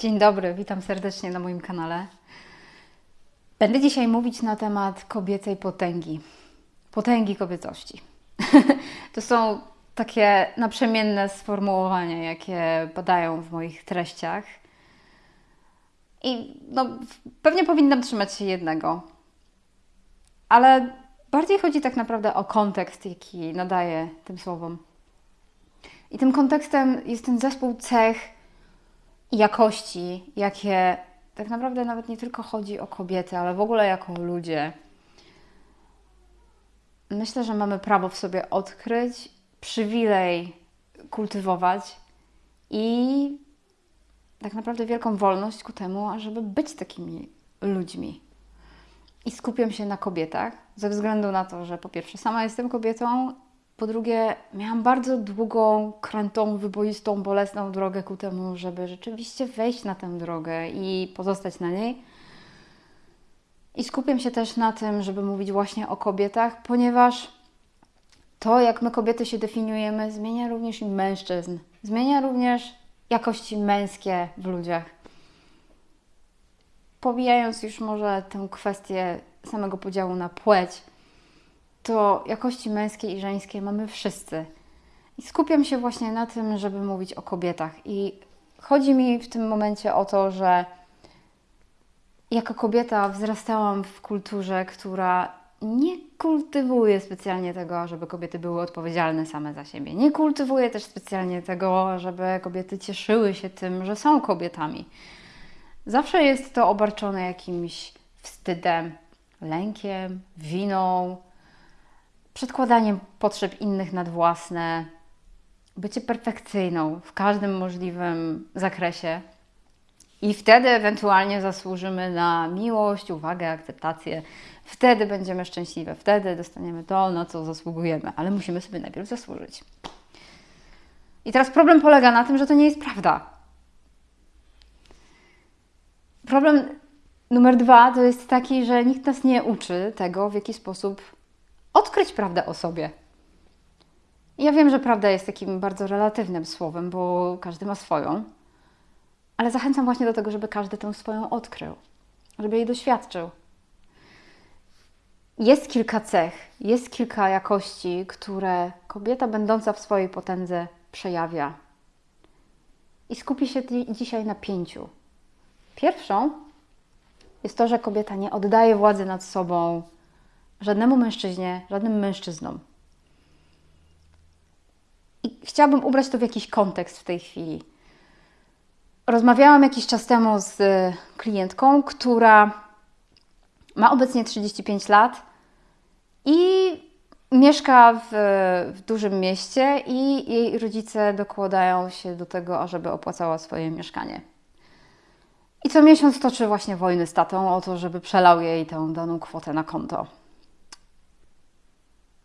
Dzień dobry, witam serdecznie na moim kanale. Będę dzisiaj mówić na temat kobiecej potęgi. Potęgi kobiecości. to są takie naprzemienne sformułowania, jakie padają w moich treściach. I no, pewnie powinnam trzymać się jednego. Ale bardziej chodzi tak naprawdę o kontekst, jaki nadaję tym słowom. I tym kontekstem jest ten zespół cech jakości, jakie tak naprawdę nawet nie tylko chodzi o kobiety, ale w ogóle jako ludzie. Myślę, że mamy prawo w sobie odkryć, przywilej kultywować i tak naprawdę wielką wolność ku temu, ażeby być takimi ludźmi. I skupiam się na kobietach, ze względu na to, że po pierwsze sama jestem kobietą po drugie, miałam bardzo długą, krętą, wyboistą, bolesną drogę ku temu, żeby rzeczywiście wejść na tę drogę i pozostać na niej. I skupiam się też na tym, żeby mówić właśnie o kobietach, ponieważ to, jak my kobiety się definiujemy, zmienia również i mężczyzn. Zmienia również jakości męskie w ludziach. Powijając już może tę kwestię samego podziału na płeć, to jakości męskie i żeńskie mamy wszyscy. I skupiam się właśnie na tym, żeby mówić o kobietach. I chodzi mi w tym momencie o to, że jako kobieta wzrastałam w kulturze, która nie kultywuje specjalnie tego, żeby kobiety były odpowiedzialne same za siebie. Nie kultywuje też specjalnie tego, żeby kobiety cieszyły się tym, że są kobietami. Zawsze jest to obarczone jakimś wstydem, lękiem, winą, przedkładaniem potrzeb innych nad własne, bycie perfekcyjną w każdym możliwym zakresie. I wtedy ewentualnie zasłużymy na miłość, uwagę, akceptację. Wtedy będziemy szczęśliwe, wtedy dostaniemy to, na co zasługujemy, ale musimy sobie najpierw zasłużyć. I teraz problem polega na tym, że to nie jest prawda. Problem numer dwa to jest taki, że nikt nas nie uczy tego, w jaki sposób odkryć prawdę o sobie. Ja wiem, że prawda jest takim bardzo relatywnym słowem, bo każdy ma swoją, ale zachęcam właśnie do tego, żeby każdy tę swoją odkrył, żeby jej doświadczył. Jest kilka cech, jest kilka jakości, które kobieta będąca w swojej potędze przejawia. I skupię się dzisiaj na pięciu. Pierwszą jest to, że kobieta nie oddaje władzy nad sobą żadnemu mężczyźnie, żadnym mężczyznom. I chciałabym ubrać to w jakiś kontekst w tej chwili. Rozmawiałam jakiś czas temu z klientką, która ma obecnie 35 lat i mieszka w, w, dużym mieście i jej rodzice dokładają się do tego, ażeby opłacała swoje mieszkanie. I co miesiąc toczy właśnie wojny z tatą o to, żeby przelał jej tę daną kwotę na konto.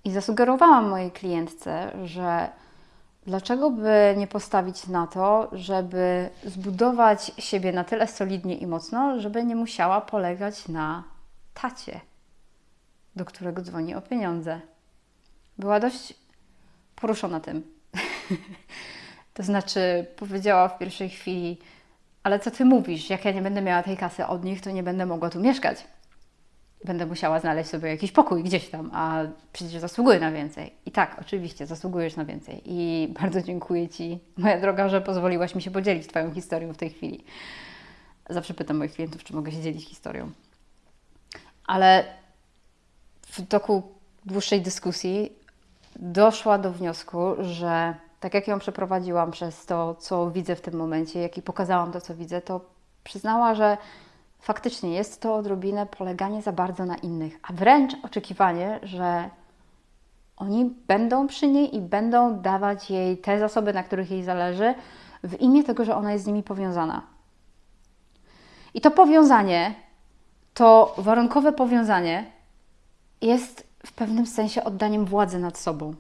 I zasugerowałam mojej klientce, że dlaczego by nie postawić na to, żeby zbudować siebie na tyle solidnie i mocno, żeby nie musiała polegać na tacie, do którego dzwoni o pieniądze. Była dość poruszona tym. to znaczy, powiedziała w pierwszej chwili, ale co ty mówisz? Jak ja nie będę miała tej kasy od nich, to nie będę mogła tu mieszkać będę musiała znaleźć sobie jakiś pokój gdzieś tam, a przecież zasługuję na więcej. I tak, oczywiście, zasługujesz na więcej. I bardzo dziękuję Ci, moja droga, że pozwoliłaś mi się podzielić Twoją historią w tej chwili. Zawsze pytam moich klientów, czy mogę się dzielić historią. Ale w toku dłuższej dyskusji doszła do wniosku, że tak jak ją przeprowadziłam przez to, co widzę w tym momencie, jak i pokazałam to, co widzę, to przyznała, że faktycznie jest to odrobinę poleganie za bardzo na innych, a wręcz oczekiwanie, że oni będą przy niej i będą dawać jej te zasoby, na których jej zależy, w imię tego, że ona jest z nimi powiązana. I to powiązanie, to warunkowe powiązanie jest w pewnym sensie oddaniem władzy nad sobą.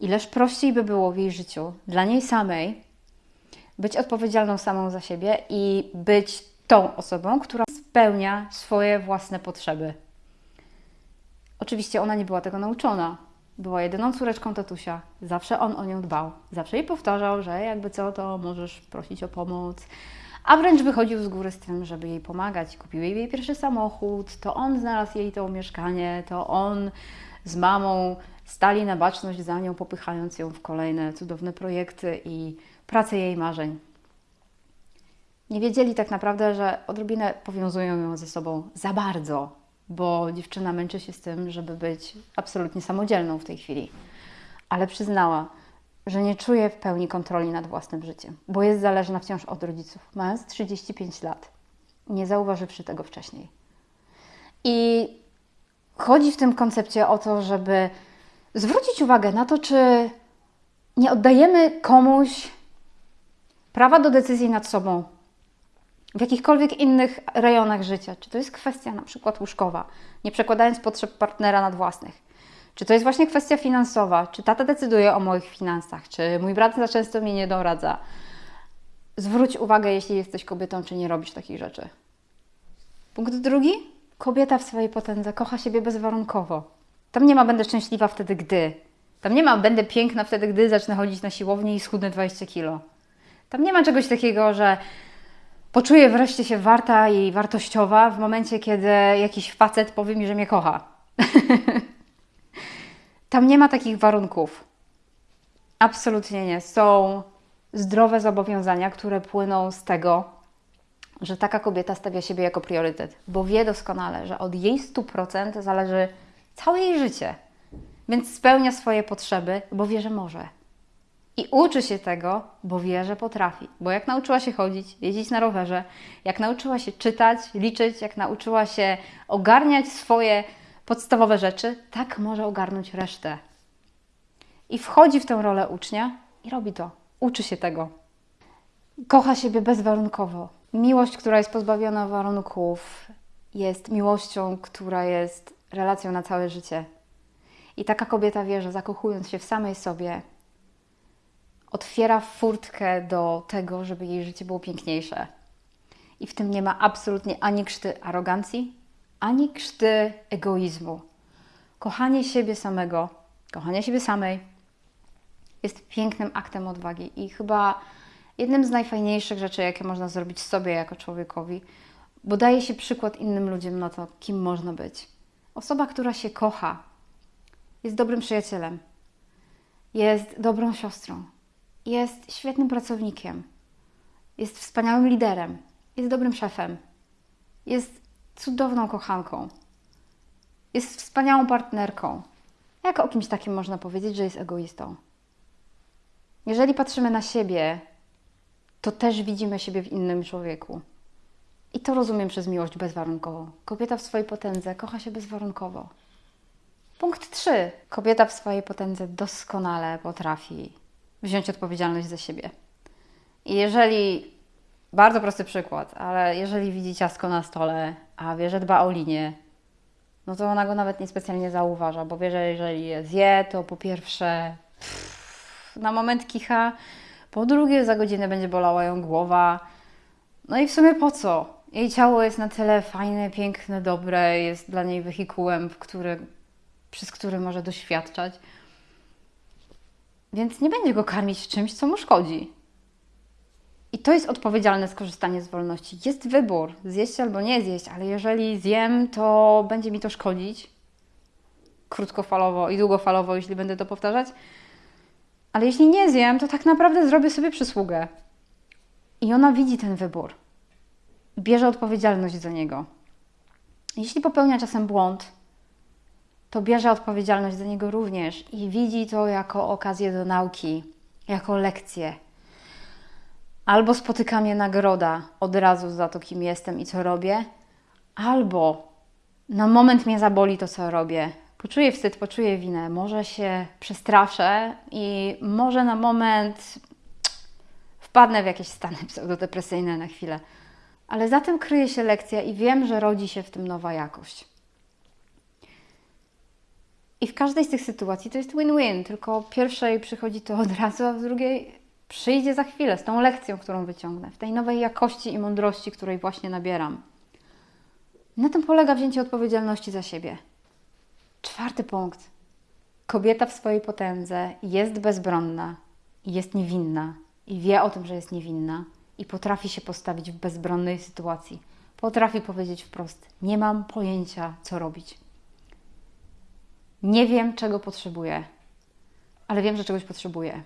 Ileż prościej by było w jej życiu dla niej samej być odpowiedzialną samą za siebie i być tą osobą, która spełnia swoje własne potrzeby. Oczywiście ona nie była tego nauczona. Była jedyną córeczką tatusia. Zawsze on o nią dbał. Zawsze jej powtarzał, że jakby co, to możesz prosić o pomoc. a wręcz wychodził z góry z tym, żeby jej pomagać. Kupił jej pierwszy samochód, to on znalazł jej to mieszkanie, to on z mamą stali na baczność za nią, popychając ją w kolejne cudowne projekty i pracę jej marzeń. Nie wiedzieli tak naprawdę, że odrobinę powiązują ją ze sobą za bardzo, bo dziewczyna męczy się z tym, żeby być absolutnie samodzielną w tej chwili. Ale przyznała, że nie czuje w pełni kontroli nad własnym życiem, bo jest zależna wciąż od rodziców, mając 35 lat, nie zauważywszy tego wcześniej. I chodzi w tym koncepcie o to, żeby zwrócić uwagę na to, czy nie oddajemy komuś prawa do decyzji nad sobą w jakichkolwiek innych rejonach życia. Czy to jest kwestia na przykład łóżkowa, nie przekładając potrzeb partnera nad własnych. Czy to jest właśnie kwestia finansowa? Czy tata decyduje o moich finansach? Czy mój brat za często mi nie doradza? Zwróć uwagę, jeśli jesteś kobietą, czy nie robisz takich rzeczy. Punkt drugi. Kobieta w swojej potędze kocha siebie bezwarunkowo. Tam nie ma będę szczęśliwa wtedy, gdy. Tam nie ma będę piękna wtedy, gdy zacznę chodzić na siłownię i schudnę 20 kilo. Tam nie ma czegoś takiego, że poczuję wreszcie się warta i wartościowa w momencie, kiedy jakiś facet powie mi, że mnie kocha. Tam nie ma takich warunków. Absolutnie nie. Są zdrowe zobowiązania, które płyną z tego, że taka kobieta stawia siebie jako priorytet, bo wie doskonale, że od jej 100% zależy całe jej życie. Więc spełnia swoje potrzeby, bo wie, że może. I uczy się tego, bo wie, że potrafi. Bo jak nauczyła się chodzić, jeździć na rowerze, jak nauczyła się czytać, liczyć, jak nauczyła się ogarniać swoje podstawowe rzeczy, tak może ogarnąć resztę. I wchodzi w tę rolę ucznia i robi to. Uczy się tego. Kocha siebie bezwarunkowo. Miłość, która jest pozbawiona warunków, jest miłością, która jest relacją na całe życie. I taka kobieta wie, że zakochując się w samej sobie, otwiera furtkę do tego, żeby jej życie było piękniejsze. I w tym nie ma absolutnie ani krzty arogancji, ani krzty egoizmu. Kochanie siebie samego, kochanie siebie samej jest pięknym aktem odwagi i chyba jednym z najfajniejszych rzeczy, jakie można zrobić sobie jako człowiekowi, bo daje się przykład innym ludziom na to, kim można być. Osoba, która się kocha, jest dobrym przyjacielem, jest dobrą siostrą, jest świetnym pracownikiem, jest wspaniałym liderem, jest dobrym szefem, jest cudowną kochanką. Jest wspaniałą partnerką. Jak o kimś takim można powiedzieć, że jest egoistą? Jeżeli patrzymy na siebie, to też widzimy siebie w innym człowieku. I to rozumiem przez miłość bezwarunkową. Kobieta w swojej potędze kocha się bezwarunkowo. Punkt 3. Kobieta w swojej potędze doskonale potrafi wziąć odpowiedzialność za siebie. I jeżeli bardzo prosty przykład, ale jeżeli widzi ciastko na stole, a wie, że dba o linię, no to ona go nawet niespecjalnie zauważa, bo wie, że jeżeli je zje, to po pierwsze pff, na moment kicha, po drugie za godzinę będzie bolała ją głowa. No i w sumie po co? Jej ciało jest na tyle fajne, piękne, dobre, jest dla niej wehikułem, który, przez który może doświadczać. Więc nie będzie go karmić czymś, co mu szkodzi. I to jest odpowiedzialne skorzystanie z wolności. Jest wybór, zjeść albo nie zjeść, ale jeżeli zjem, to będzie mi to szkodzić krótkofalowo i długofalowo, jeśli będę to powtarzać. Ale jeśli nie zjem, to tak naprawdę zrobię sobie przysługę. I ona widzi ten wybór. Bierze odpowiedzialność za niego. Jeśli popełnia czasem błąd, to bierze odpowiedzialność za niego również i widzi to jako okazję do nauki, jako lekcję, Albo spotyka mnie nagroda od razu za to, kim jestem i co robię, albo na moment mnie zaboli to, co robię. Poczuję wstyd, poczuję winę, może się przestraszę i może na moment wpadnę w jakieś stany pseudodepresyjne na chwilę. Ale za tym kryje się lekcja i wiem, że rodzi się w tym nowa jakość. I w każdej z tych sytuacji to jest win-win, tylko pierwszej przychodzi to od razu, a w drugiej przyjdzie za chwilę z tą lekcją, którą wyciągnę, w tej nowej jakości i mądrości, której właśnie nabieram. Na tym polega wzięcie odpowiedzialności za siebie. Czwarty punkt. Kobieta w swojej potędze jest bezbronna, jest niewinna i wie o tym, że jest niewinna i potrafi się postawić w bezbronnej sytuacji. Potrafi powiedzieć wprost: Nie mam pojęcia, co robić. Nie wiem, czego potrzebuję, ale wiem, że czegoś potrzebuję.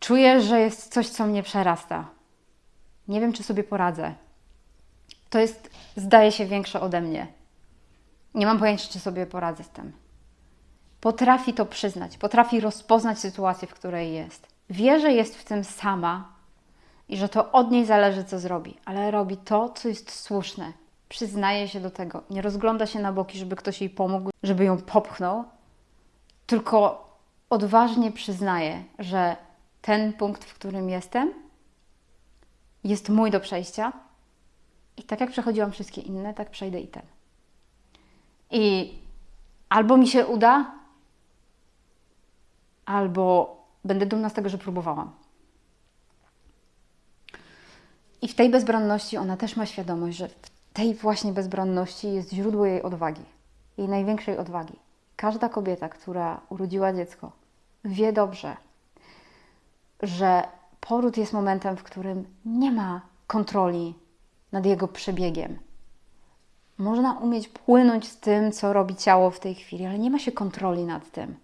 Czuję, że jest coś, co mnie przerasta. Nie wiem, czy sobie poradzę. To jest, zdaje się, większe ode mnie. Nie mam pojęcia, czy sobie poradzę z tym. Potrafi to przyznać, potrafi rozpoznać sytuację, w której jest. Wie, że jest w tym sama i że to od niej zależy, co zrobi, ale robi to, co jest słuszne. Przyznaje się do tego. Nie rozgląda się na boki, żeby ktoś jej pomógł, żeby ją popchnął, tylko odważnie przyznaje, że ten punkt, w którym jestem, jest mój do przejścia. I tak jak przechodziłam wszystkie inne, tak przejdę i ten. I albo mi się uda, albo będę dumna z tego, że próbowałam. I w tej bezbronności ona też ma świadomość, że w tej właśnie bezbronności jest źródło jej odwagi, jej największej odwagi. Każda kobieta, która urodziła dziecko, wie dobrze, że poród jest momentem, w którym nie ma kontroli nad jego przebiegiem. Można umieć płynąć z tym, co robi ciało w tej chwili, ale nie ma się kontroli nad tym.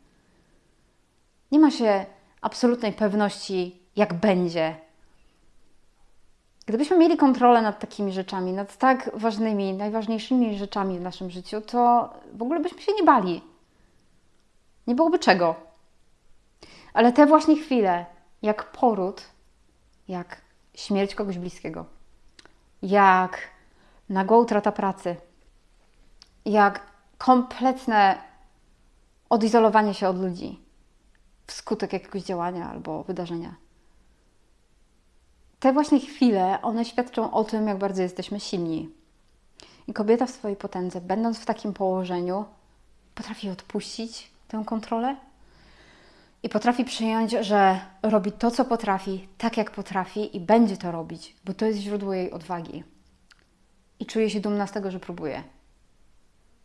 Nie ma się absolutnej pewności, jak będzie. Gdybyśmy mieli kontrolę nad takimi rzeczami, nad tak ważnymi, najważniejszymi rzeczami w naszym życiu, to w ogóle byśmy się nie bali. Nie byłoby czego. Ale te właśnie chwile, jak poród, jak śmierć kogoś bliskiego, jak nagła utrata pracy, jak kompletne odizolowanie się od ludzi wskutek jakiegoś działania albo wydarzenia. Te właśnie chwile, one świadczą o tym, jak bardzo jesteśmy silni. I kobieta w swojej potędze, będąc w takim położeniu, potrafi odpuścić tę kontrolę i potrafi przyjąć, że robi to, co potrafi, tak jak potrafi i będzie to robić, bo to jest źródło jej odwagi. I czuje się dumna z tego, że próbuje.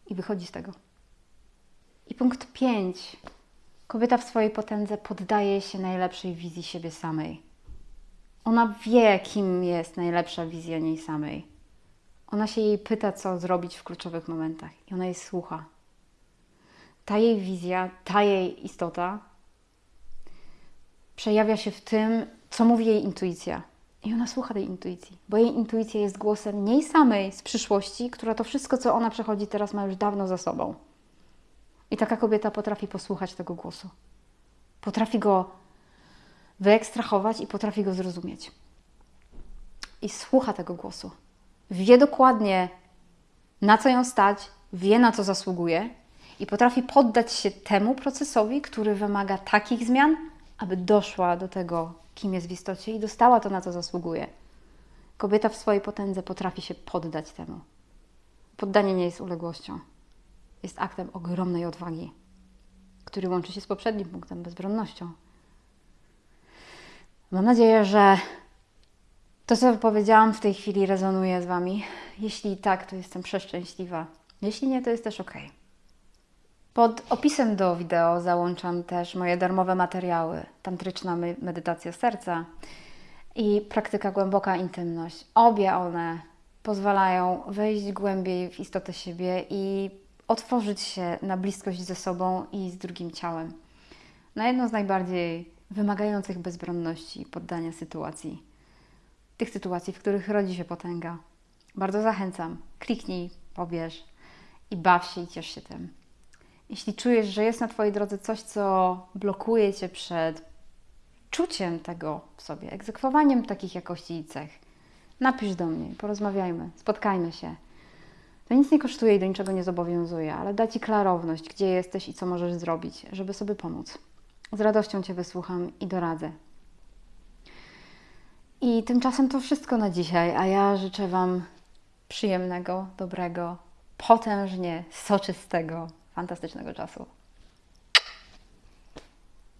I wychodzi z tego. I punkt 5. Kobieta w swojej potędze poddaje się najlepszej wizji siebie samej. Ona wie, kim jest najlepsza wizja niej samej. Ona się jej pyta, co zrobić w kluczowych momentach, i ona jej słucha. Ta jej wizja, ta jej istota przejawia się w tym, co mówi jej intuicja. I ona słucha tej intuicji, bo jej intuicja jest głosem niej samej z przyszłości, która to wszystko, co ona przechodzi teraz, ma już dawno za sobą. I taka kobieta potrafi posłuchać tego głosu. Potrafi go wyekstrahować i potrafi go zrozumieć. I słucha tego głosu. Wie dokładnie, na co ją stać, wie, na co zasługuje, i potrafi poddać się temu procesowi, który wymaga takich zmian, aby doszła do tego, kim jest w istocie i dostała to, na co zasługuje. Kobieta w swojej potędze potrafi się poddać temu. Poddanie nie jest uległością. Jest aktem ogromnej odwagi, który łączy się z poprzednim punktem bezbronnością. Mam nadzieję, że to, co powiedziałam w tej chwili, rezonuje z Wami. Jeśli tak, to jestem przeszczęśliwa. Jeśli nie, to jest też ok. Pod opisem do wideo załączam też moje darmowe materiały: tantryczna medytacja serca i praktyka głęboka intymność. Obie one pozwalają wejść głębiej w istotę siebie i otworzyć się na bliskość ze sobą i z drugim ciałem. Na jedno z najbardziej wymagających bezbronności i poddania sytuacji. Tych sytuacji, w których rodzi się potęga. Bardzo zachęcam. Kliknij, pobierz i baw się i ciesz się tym. Jeśli czujesz, że jest na Twojej drodze coś, co blokuje Cię przed czuciem tego w sobie, egzekwowaniem takich jakości i cech, napisz do mnie, porozmawiajmy, spotkajmy się. To nic nie kosztuje i do niczego nie zobowiązuje, ale da Ci klarowność, gdzie jesteś i co możesz zrobić, żeby sobie pomóc. Z radością Cię wysłucham i doradzę. I tymczasem to wszystko na dzisiaj, a ja życzę Wam przyjemnego, dobrego, potężnie soczystego, fantastycznego czasu.